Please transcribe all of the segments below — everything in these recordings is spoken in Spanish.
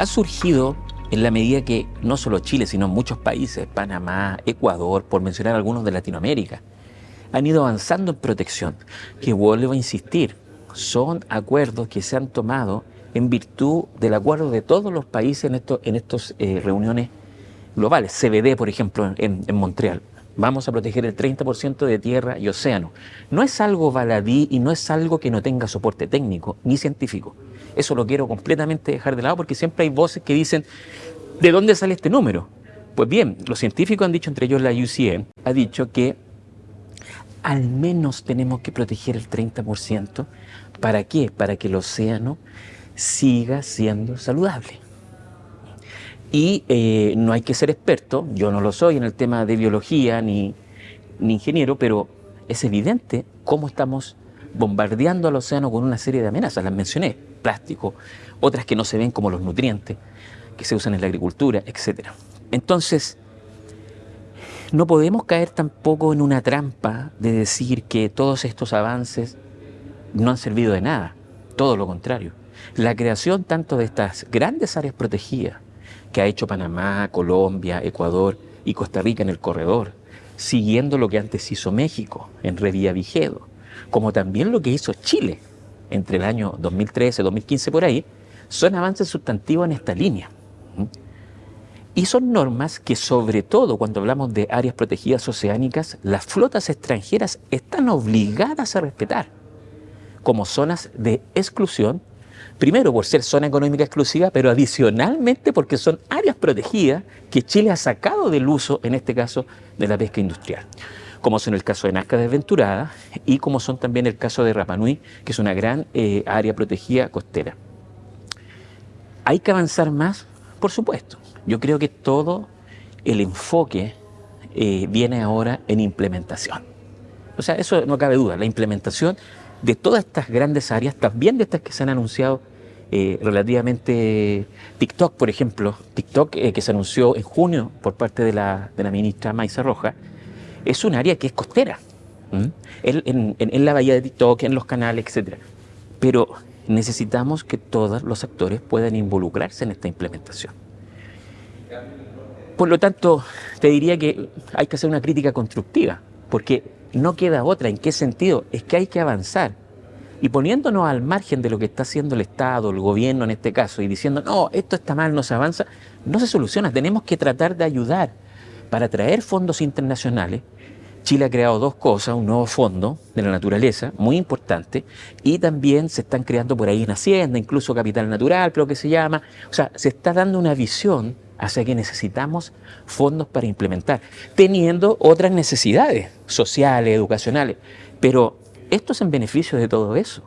ha surgido en la medida que no solo Chile, sino muchos países, Panamá, Ecuador, por mencionar algunos de Latinoamérica, han ido avanzando en protección, que vuelvo a insistir, son acuerdos que se han tomado en virtud del acuerdo de todos los países en estas en estos, eh, reuniones globales. CBD, por ejemplo, en, en Montreal. Vamos a proteger el 30% de tierra y océano. No es algo baladí y no es algo que no tenga soporte técnico ni científico. Eso lo quiero completamente dejar de lado porque siempre hay voces que dicen, ¿de dónde sale este número? Pues bien, los científicos han dicho, entre ellos la UCM, ha dicho que al menos tenemos que proteger el 30%. ¿Para qué? Para que el océano siga siendo saludable. Y eh, no hay que ser experto, yo no lo soy en el tema de biología ni, ni ingeniero, pero es evidente cómo estamos bombardeando al océano con una serie de amenazas, las mencioné, plástico, otras que no se ven como los nutrientes que se usan en la agricultura, etc. Entonces, no podemos caer tampoco en una trampa de decir que todos estos avances no han servido de nada, todo lo contrario. La creación tanto de estas grandes áreas protegidas que ha hecho Panamá, Colombia, Ecuador y Costa Rica en el corredor, siguiendo lo que antes hizo México en Revía Vigedo, como también lo que hizo Chile entre el año 2013 2015 por ahí, son avances sustantivos en esta línea. Y son normas que sobre todo cuando hablamos de áreas protegidas oceánicas, las flotas extranjeras están obligadas a respetar como zonas de exclusión, primero por ser zona económica exclusiva, pero adicionalmente porque son áreas protegidas que Chile ha sacado del uso, en este caso, de la pesca industrial como son el caso de Nazca Desventurada y como son también el caso de Rapanui, que es una gran eh, área protegida costera. ¿Hay que avanzar más? Por supuesto. Yo creo que todo el enfoque eh, viene ahora en implementación. O sea, eso no cabe duda, la implementación de todas estas grandes áreas, también de estas que se han anunciado eh, relativamente TikTok, por ejemplo, TikTok que se anunció en junio por parte de la, de la ministra Maiza Roja, es un área que es costera, en, la bahía de TikTok, en los canales, etc. Pero necesitamos que todos los actores puedan involucrarse en esta implementación. Por lo tanto, te diría que hay que hacer una crítica constructiva, porque no queda otra. ¿En qué sentido? Es que hay que avanzar. Y poniéndonos al margen de lo que está haciendo el Estado, el gobierno en este caso, y diciendo, no, esto está mal, no se avanza, no se soluciona. Tenemos que tratar de ayudar para traer fondos internacionales, Chile ha creado dos cosas, un nuevo fondo de la naturaleza, muy importante, y también se están creando por ahí una hacienda, incluso capital natural, creo que se llama. O sea, se está dando una visión hacia que necesitamos fondos para implementar, teniendo otras necesidades sociales, educacionales. Pero esto es en beneficio de todo eso.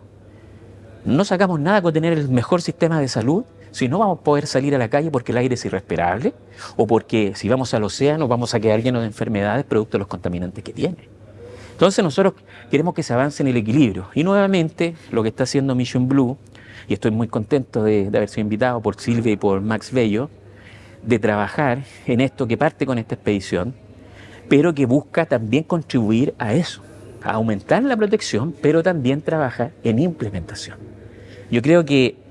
No sacamos nada con tener el mejor sistema de salud si no vamos a poder salir a la calle porque el aire es irrespirable o porque si vamos al océano vamos a quedar llenos de enfermedades producto de los contaminantes que tiene. Entonces nosotros queremos que se avance en el equilibrio. Y nuevamente lo que está haciendo Mission Blue, y estoy muy contento de, haber sido invitado por Silvia y por Max Bello, de trabajar en esto que parte con esta expedición, pero que busca también contribuir a eso, a aumentar la protección, pero también trabajar en implementación. Yo creo que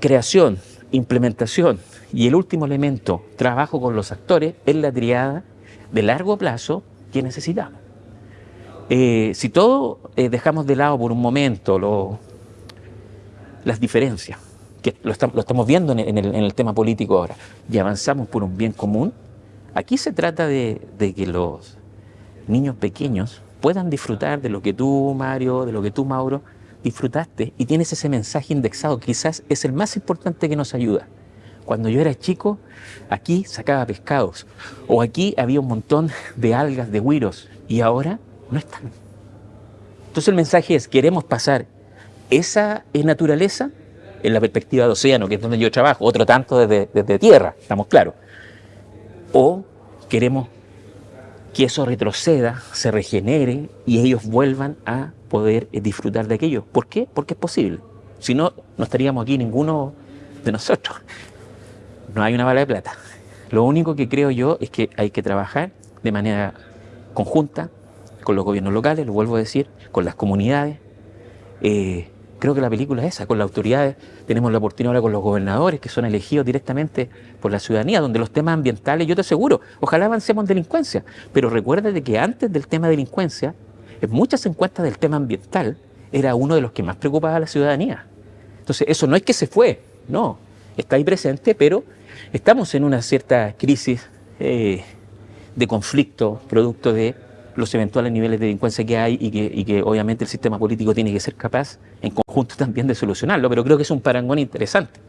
creación, implementación y el último elemento, trabajo con los actores, es la triada de largo plazo que necesitamos. Eh, si todo eh, dejamos de lado por un momento las diferencias, que lo, estamos viendo en el, tema político ahora, y avanzamos por un bien común, aquí se trata de, de que los niños pequeños puedan disfrutar de lo que tú, Mario, de lo que tú, Mauro, disfrutaste y tienes ese mensaje indexado, quizás es el más importante que nos ayuda. Cuando yo era chico, aquí sacaba pescados, o aquí había un montón de algas, de huiros, y ahora no están. Entonces el mensaje es, queremos pasar esa naturaleza en la perspectiva de océano, que es donde yo trabajo, otro tanto desde, desde tierra, estamos claros. O queremos que eso retroceda, se regenere y ellos vuelvan a poder eh, disfrutar de aquello. ¿Por qué? Porque es posible. Si no, no estaríamos aquí ninguno de nosotros. No hay una bala de plata. Lo único que creo yo es que hay que trabajar de manera conjunta con los gobiernos locales, lo vuelvo a decir, con las comunidades, eh, creo que la película es esa, con las autoridades, tenemos la oportunidad ahora con los gobernadores que son elegidos directamente por la ciudadanía, donde los temas ambientales, yo te aseguro, ojalá avancemos en delincuencia, pero recuérdate que antes del tema de delincuencia, en muchas encuestas del tema ambiental, era uno de los que más preocupaba a la ciudadanía. Entonces, eso no es que se fue, no, está ahí presente, pero estamos en una cierta crisis eh, de conflicto, producto de los eventuales niveles de delincuencia que hay y que, y que, obviamente el sistema político tiene que ser capaz en conjunto también de solucionarlo, pero creo que es un parangón interesante.